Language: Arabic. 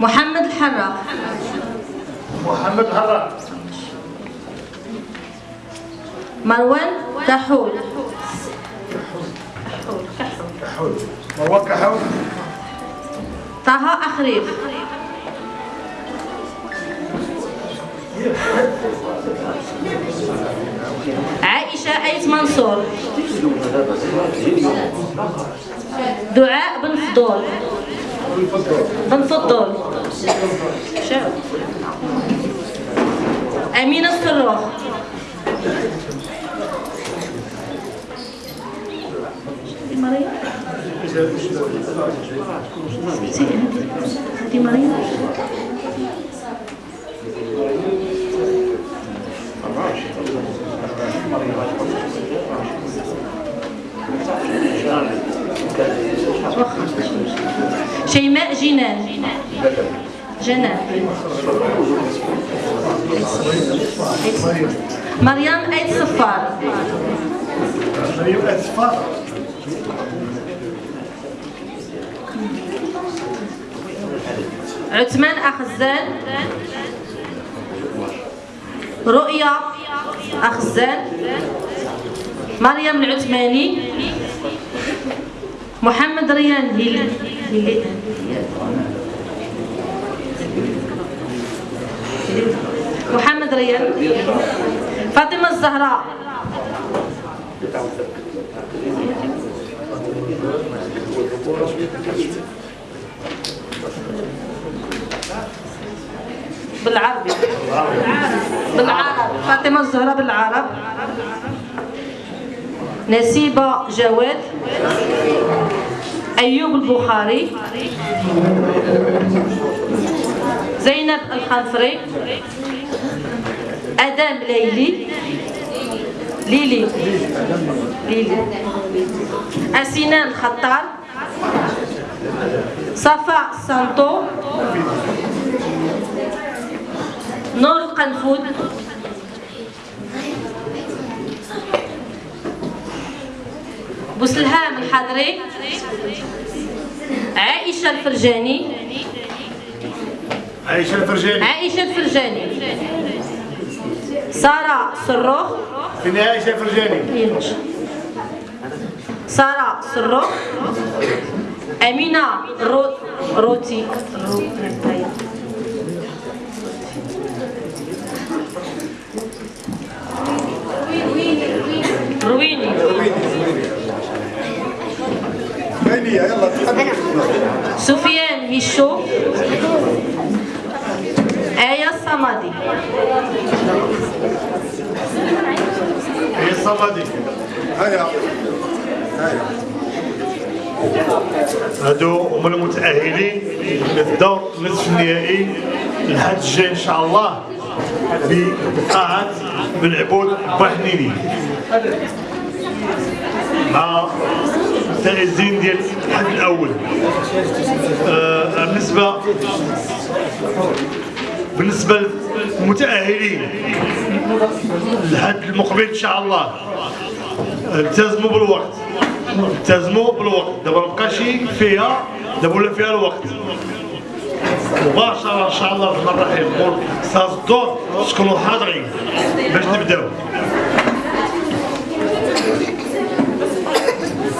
محمد الحراق. محمد حراق مروان كحول. مروان كحول. طه أخريف أيت منصور. دعاء بن فضول. بن فضول. أمينة الصروخ مريم. شيماء جنان. جنان. مريم أيت صفار. مريم أسفار عثمان أخزان رؤيا أخزان مريم العثماني. محمد ريان هيلي محمد ريان. فاطمة الزهراء. بالعربي. بالعرب. فاطمة الزهراء بالعرب. نسيبة جواد. أيوب البخاري. زينب الخنفري أدم ليلي. ليلي. ليلي. أسنان خطار صفاء سانتو. نور القنفود بوسلهام الحضري عائشة الفرجاني. عائشة الفرجاني. عائشة الفرجاني. سارة صروخ فين عائشة الفرجاني. سارة صروخ أمينة رو... روتي. هيا يلا سفيان هشو آية الصمدي هي الصمدي هيا هيا هادو هما المتأهلين للدور النصف النهائي الحد الجاي ان شاء الله بقاعة بن عبود بحنيني مع الفائزين ديال الحد الأول. آه، بالنسبة بالنسبة للمتأهلين الحد المقبل إن شاء الله. التزموا بالوقت. التزموا بالوقت. دابا مبقاش فيها دابا ولا فيها الوقت. مباشرة إن شاء الله الرحمن الرحيم. أستاذ الدور تكونوا حاضرين. باش نبداو